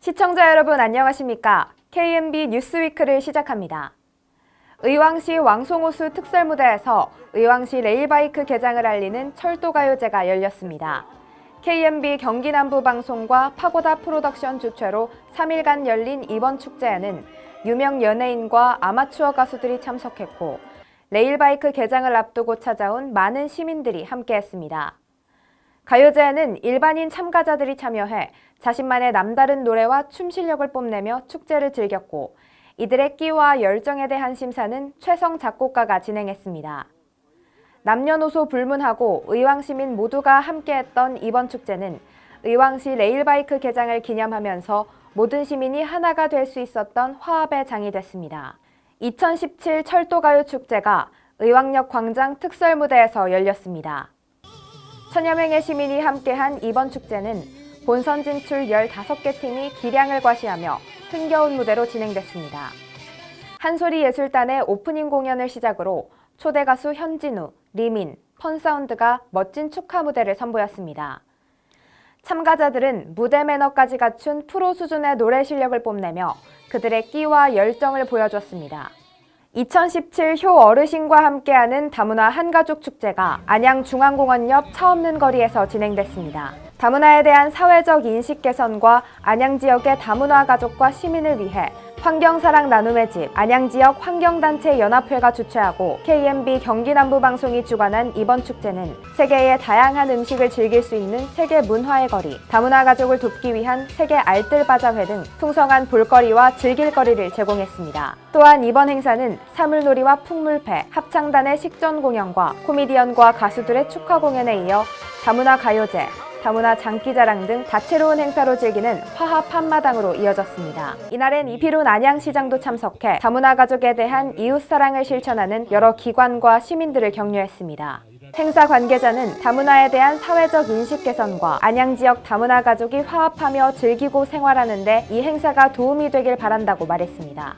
시청자 여러분 안녕하십니까? KMB 뉴스위크를 시작합니다. 의왕시 왕송호수 특설무대에서 의왕시 레일바이크 개장을 알리는 철도가요제가 열렸습니다. KMB 경기남부방송과 파고다 프로덕션 주최로 3일간 열린 이번 축제에는 유명 연예인과 아마추어 가수들이 참석했고 레일바이크 개장을 앞두고 찾아온 많은 시민들이 함께했습니다. 가요제에는 일반인 참가자들이 참여해 자신만의 남다른 노래와 춤 실력을 뽐내며 축제를 즐겼고 이들의 끼와 열정에 대한 심사는 최성 작곡가가 진행했습니다. 남녀노소 불문하고 의왕시민 모두가 함께했던 이번 축제는 의왕시 레일바이크 개장을 기념하면서 모든 시민이 하나가 될 수 있었던 화합의 장이 됐습니다. 2017 철도가요 축제가 의왕역 광장 특설무대에서 열렸습니다. 천여 명의 시민이 함께한 이번 축제는 본선 진출 15개 팀이 기량을 과시하며 흥겨운 무대로 진행됐습니다. 한소리 예술단의 오프닝 공연을 시작으로 초대 가수 현진우, 리민, 펀사운드가 멋진 축하 무대를 선보였습니다. 참가자들은 무대 매너까지 갖춘 프로 수준의 노래 실력을 뽐내며 그들의 끼와 열정을 보여줬습니다. 2017 효 어르신과 함께하는 다문화 한가족 축제가 안양중앙공원 옆 차없는 거리에서 진행됐습니다. 다문화에 대한 사회적 인식 개선과 안양 지역의 다문화 가족과 시민을 위해 환경사랑 나눔의 집 안양지역 환경단체 연합회가 주최하고 KMB 경기남부방송이 주관한 이번 축제는 세계의 다양한 음식을 즐길 수 있는 세계 문화의 거리, 다문화 가족을 돕기 위한 세계 알뜰바자회 등 풍성한 볼거리와 즐길거리를 제공했습니다. 또한 이번 행사는 사물놀이와 풍물패, 합창단의 식전 공연과 코미디언과 가수들의 축하 공연에 이어 다문화 가요제, 다문화 장기자랑 등 다채로운 행사로 즐기는 화합 한마당으로 이어졌습니다. 이날엔 이필훈 안양시장도 참석해 다문화 가족에 대한 이웃사랑을 실천하는 여러 기관과 시민들을 격려했습니다. 행사 관계자는 다문화에 대한 사회적 인식 개선과 안양 지역 다문화 가족이 화합하며 즐기고 생활하는 데 이 행사가 도움이 되길 바란다고 말했습니다.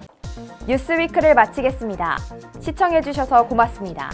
뉴스위크를 마치겠습니다. 시청해주셔서 고맙습니다.